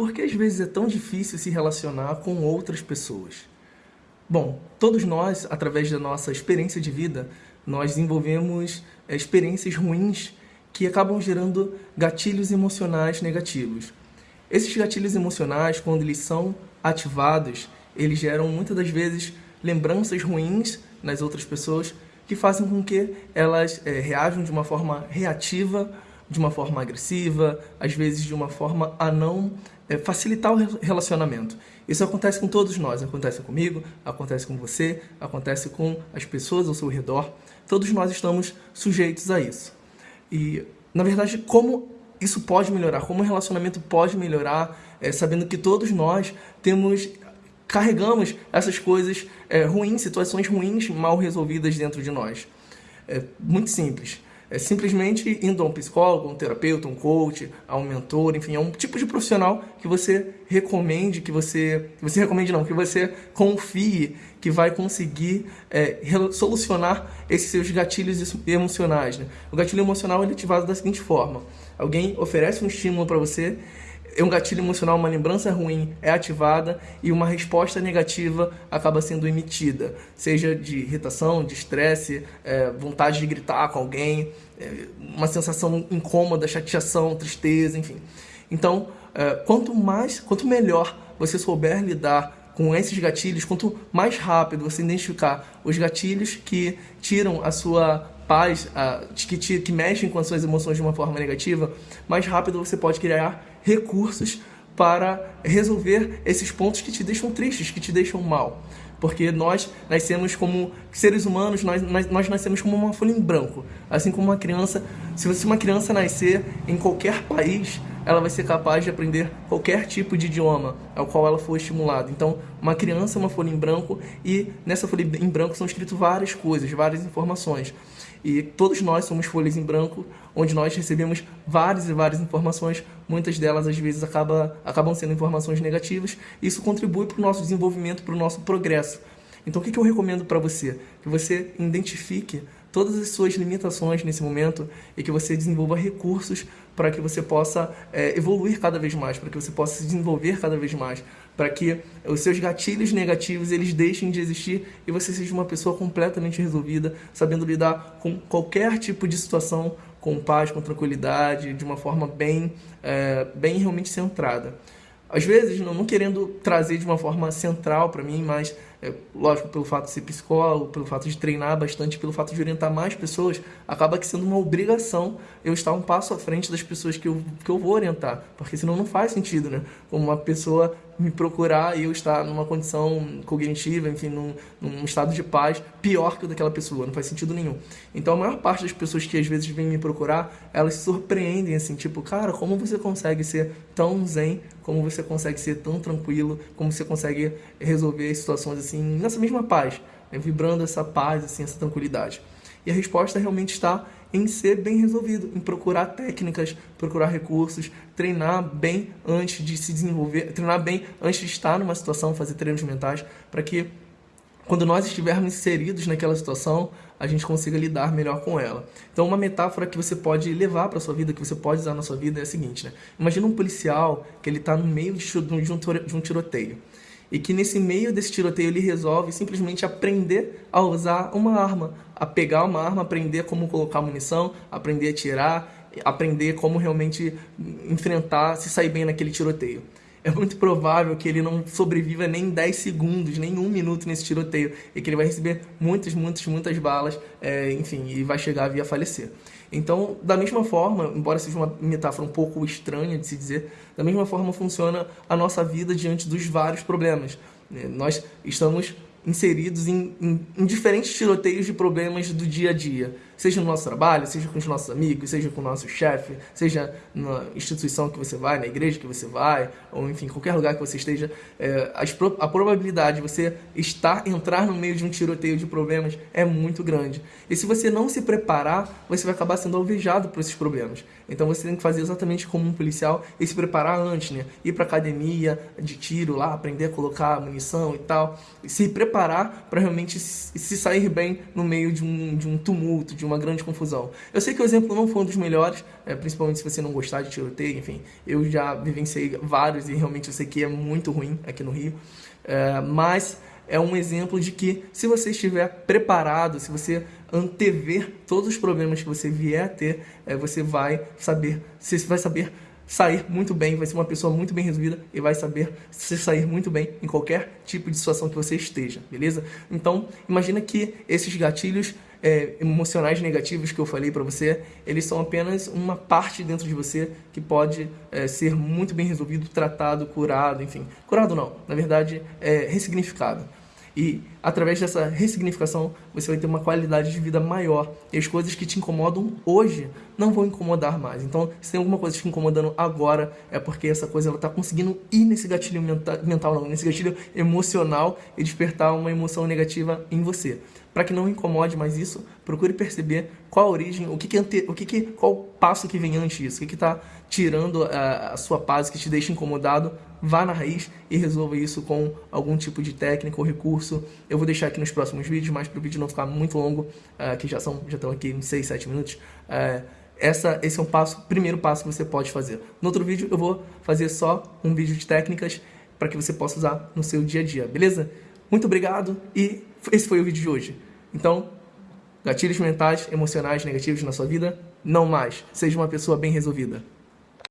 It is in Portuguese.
por que às vezes é tão difícil se relacionar com outras pessoas? Bom, todos nós, através da nossa experiência de vida, nós desenvolvemos é, experiências ruins que acabam gerando gatilhos emocionais negativos. Esses gatilhos emocionais, quando eles são ativados, eles geram muitas das vezes lembranças ruins nas outras pessoas que fazem com que elas é, reajam de uma forma reativa, de uma forma agressiva, às vezes de uma forma a não é, facilitar o relacionamento. Isso acontece com todos nós, acontece comigo, acontece com você, acontece com as pessoas ao seu redor. Todos nós estamos sujeitos a isso. E, na verdade, como isso pode melhorar, como o relacionamento pode melhorar, é, sabendo que todos nós temos carregamos essas coisas é, ruins, situações ruins mal resolvidas dentro de nós. É muito simples. É simplesmente indo a um psicólogo, um terapeuta, um coach, a um mentor, enfim, é um tipo de profissional que você recomende, que você, que você recomende não, que você confie que vai conseguir é, solucionar esses seus gatilhos emocionais. Né? O gatilho emocional é ativado da seguinte forma: alguém oferece um estímulo para você um gatilho emocional, uma lembrança ruim é ativada e uma resposta negativa acaba sendo emitida, seja de irritação, de estresse, é, vontade de gritar com alguém, é, uma sensação incômoda, chateação, tristeza, enfim. Então, é, quanto mais, quanto melhor você souber lidar com esses gatilhos, quanto mais rápido você identificar os gatilhos que tiram a sua paz, a, que, te, que mexem com as suas emoções de uma forma negativa, mais rápido você pode criar recursos para resolver esses pontos que te deixam tristes, que te deixam mal. Porque nós nascemos como seres humanos, nós, nós nascemos como uma folha em branco. Assim como uma criança, se você uma criança nascer em qualquer país, ela vai ser capaz de aprender qualquer tipo de idioma ao qual ela for estimulada. Então, uma criança é uma folha em branco e nessa folha em branco são escritas várias coisas, várias informações. E todos nós somos folhas em branco, onde nós recebemos várias e várias informações, muitas delas às vezes acaba, acabam sendo informações negativas. Isso contribui para o nosso desenvolvimento, para o nosso progresso. Então o que, que eu recomendo para você? Que você identifique todas as suas limitações nesse momento e que você desenvolva recursos para que você possa é, evoluir cada vez mais, para que você possa se desenvolver cada vez mais, para que os seus gatilhos negativos eles deixem de existir e você seja uma pessoa completamente resolvida, sabendo lidar com qualquer tipo de situação com paz, com tranquilidade, de uma forma bem, é, bem realmente centrada. Às vezes, não, não querendo trazer de uma forma central para mim, mas é, lógico, pelo fato de ser psicólogo, pelo fato de treinar bastante, pelo fato de orientar mais pessoas, acaba que sendo uma obrigação eu estar um passo à frente das pessoas que eu, que eu vou orientar, porque senão não faz sentido, né? Como uma pessoa me procurar e eu estar numa condição cognitiva, enfim, num, num estado de paz pior que o daquela pessoa, não faz sentido nenhum. Então a maior parte das pessoas que às vezes vêm me procurar, elas se surpreendem assim, tipo, cara, como você consegue ser tão zen, como você consegue ser tão tranquilo, como você consegue resolver situações assim, nessa mesma paz, né? vibrando essa paz, assim, essa tranquilidade. E a resposta realmente está em ser bem resolvido, em procurar técnicas, procurar recursos, treinar bem antes de se desenvolver, treinar bem antes de estar numa situação, fazer treinos mentais, para que quando nós estivermos inseridos naquela situação, a gente consiga lidar melhor com ela. Então, uma metáfora que você pode levar para sua vida, que você pode usar na sua vida é a seguinte, né? Imagina um policial que ele está no meio de um tiroteio e que nesse meio desse tiroteio ele resolve simplesmente aprender a usar uma arma, a pegar uma arma, aprender como colocar munição, aprender a tirar, aprender como realmente enfrentar, se sair bem naquele tiroteio. É muito provável que ele não sobreviva nem 10 segundos, nem um minuto nesse tiroteio, e que ele vai receber muitas, muitas, muitas balas, é, enfim, e vai chegar a vir a falecer. Então, da mesma forma, embora seja uma metáfora um pouco estranha de se dizer, da mesma forma funciona a nossa vida diante dos vários problemas. Né? Nós estamos inseridos em, em, em, diferentes tiroteios de problemas do dia a dia, seja no nosso trabalho, seja com os nossos amigos, seja com o nosso chefe, seja na instituição que você vai, na igreja que você vai, ou enfim, qualquer lugar que você esteja, é, a probabilidade de você estar, entrar no meio de um tiroteio de problemas é muito grande. E se você não se preparar, você vai acabar sendo alvejado por esses problemas. Então você tem que fazer exatamente como um policial e se preparar antes, né? Ir para academia de tiro lá, aprender a colocar munição e tal, e se preparar para realmente se sair bem no meio de um, de um tumulto, de, uma grande confusão. Eu sei que o exemplo não foi um dos melhores, é, principalmente se você não gostar de tiroteio, enfim, eu já vivenciei vários e realmente eu sei que é muito ruim aqui no Rio, é, mas é um exemplo de que se você estiver preparado, se você antever todos os problemas que você vier a ter, é, você vai saber, você vai saber sair muito bem, vai ser uma pessoa muito bem resolvida e vai saber se sair muito bem em qualquer tipo de situação que você esteja, beleza? Então, imagina que esses gatilhos é, emocionais negativos que eu falei para você, eles são apenas uma parte dentro de você que pode é, ser muito bem resolvido, tratado, curado, enfim. Curado não, na verdade, é ressignificado. E através dessa ressignificação, você vai ter uma qualidade de vida maior. E as coisas que te incomodam hoje não vão incomodar mais. Então, se tem alguma coisa te incomodando agora, é porque essa coisa está conseguindo ir nesse gatilho mental, mental, não, nesse gatilho emocional e despertar uma emoção negativa em você. Para que não incomode mais isso, procure perceber qual a origem, o que, que, ante, o que, que qual o passo que vem antes disso, o que está tirando a, a sua paz, que te deixa incomodado, vá na raiz e resolva isso com algum tipo de técnica ou recurso. Eu vou deixar aqui nos próximos vídeos, mas para o vídeo não ficar muito longo, uh, que já são já estão aqui uns 6, 7 minutos, uh, essa, esse é o passo, primeiro passo que você pode fazer. No outro vídeo eu vou fazer só um vídeo de técnicas para que você possa usar no seu dia a dia, beleza? Muito obrigado e esse foi o vídeo de hoje. Então, gatilhos mentais, emocionais, negativos na sua vida, não mais. Seja uma pessoa bem resolvida.